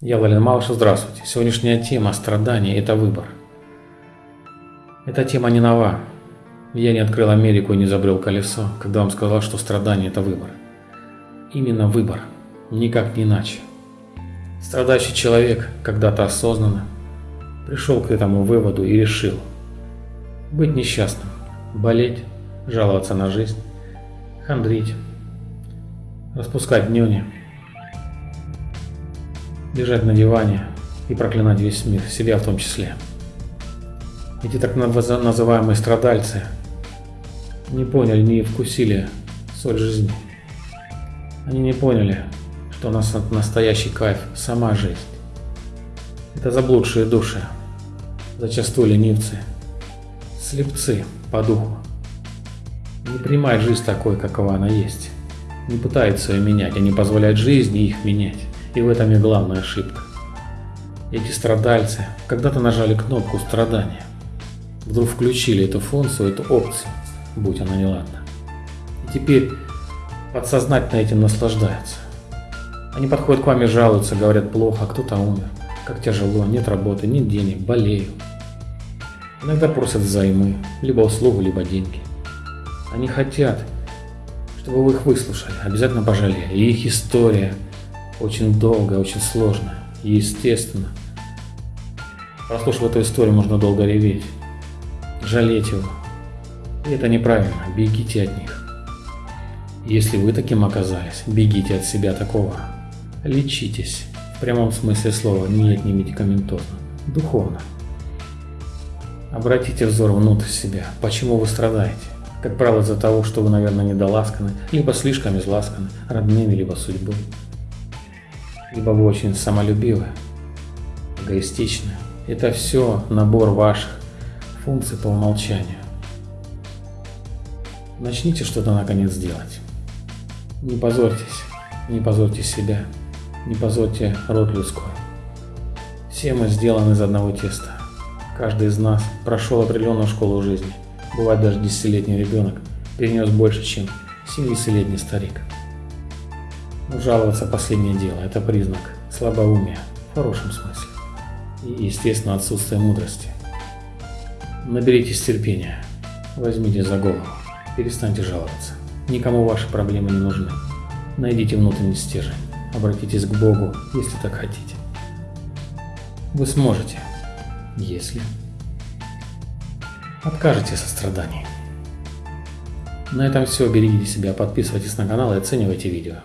Я Валерий Малышев, здравствуйте. Сегодняшняя тема страдания – это выбор. Эта тема не нова. Я не открыл Америку и не изобрел колесо, когда вам сказал, что страдание – это выбор. Именно выбор, никак не иначе. Страдающий человек когда-то осознанно пришел к этому выводу и решил быть несчастным, болеть, жаловаться на жизнь, хандрить, распускать нюни – лежать на диване и проклинать весь мир, себя в том числе. Эти так называемые страдальцы не поняли, не вкусили соль жизни. Они не поняли, что у нас настоящий кайф – сама жизнь. Это заблудшие души, зачастую ленивцы, слепцы по духу. Не принимают жизнь такой, какова она есть. Не пытаются ее менять, они позволяют жизни их менять. И в этом и главная ошибка. Эти страдальцы когда-то нажали кнопку страдания. Вдруг включили эту функцию, эту опцию, будь она неладна. И теперь подсознательно этим наслаждаются. Они подходят к вам и жалуются, говорят плохо, кто-то умер, как тяжело, нет работы, нет денег, болею. Иногда просят взаймы, либо услугу, либо деньги. Они хотят, чтобы вы их выслушали, обязательно пожалели. И их история – очень долгая, очень сложная. Естественно, прослушав эту историю, можно долго реветь, жалеть его. И это неправильно, бегите от них. Если вы таким оказались, бегите от себя такого. Лечитесь, в прямом смысле слова, нет, не медикаментозно, духовно. Обратите взор внутрь себя, почему вы страдаете. Как правило, из-за того, что вы, наверное, недоласканы, либо слишком изласканы родными, либо судьбой либо вы очень самолюбивы, эгоистичны. Это все набор ваших функций по умолчанию. Начните что-то наконец делать. Не позорьтесь, не позорьте себя, не позорьте род людской. Все мы сделаны из одного теста. Каждый из нас прошел определенную школу жизни. Бывает даже десятилетний ребенок перенес больше, чем 70-летний старик. Но жаловаться последнее дело – это признак слабоумия в хорошем смысле и, естественно, отсутствие мудрости. Наберитесь терпения, возьмите за голову, перестаньте жаловаться. Никому ваши проблемы не нужны. Найдите внутренний стержень, обратитесь к Богу, если так хотите. Вы сможете, если откажете состраданий. На этом все. Берегите себя, подписывайтесь на канал и оценивайте видео.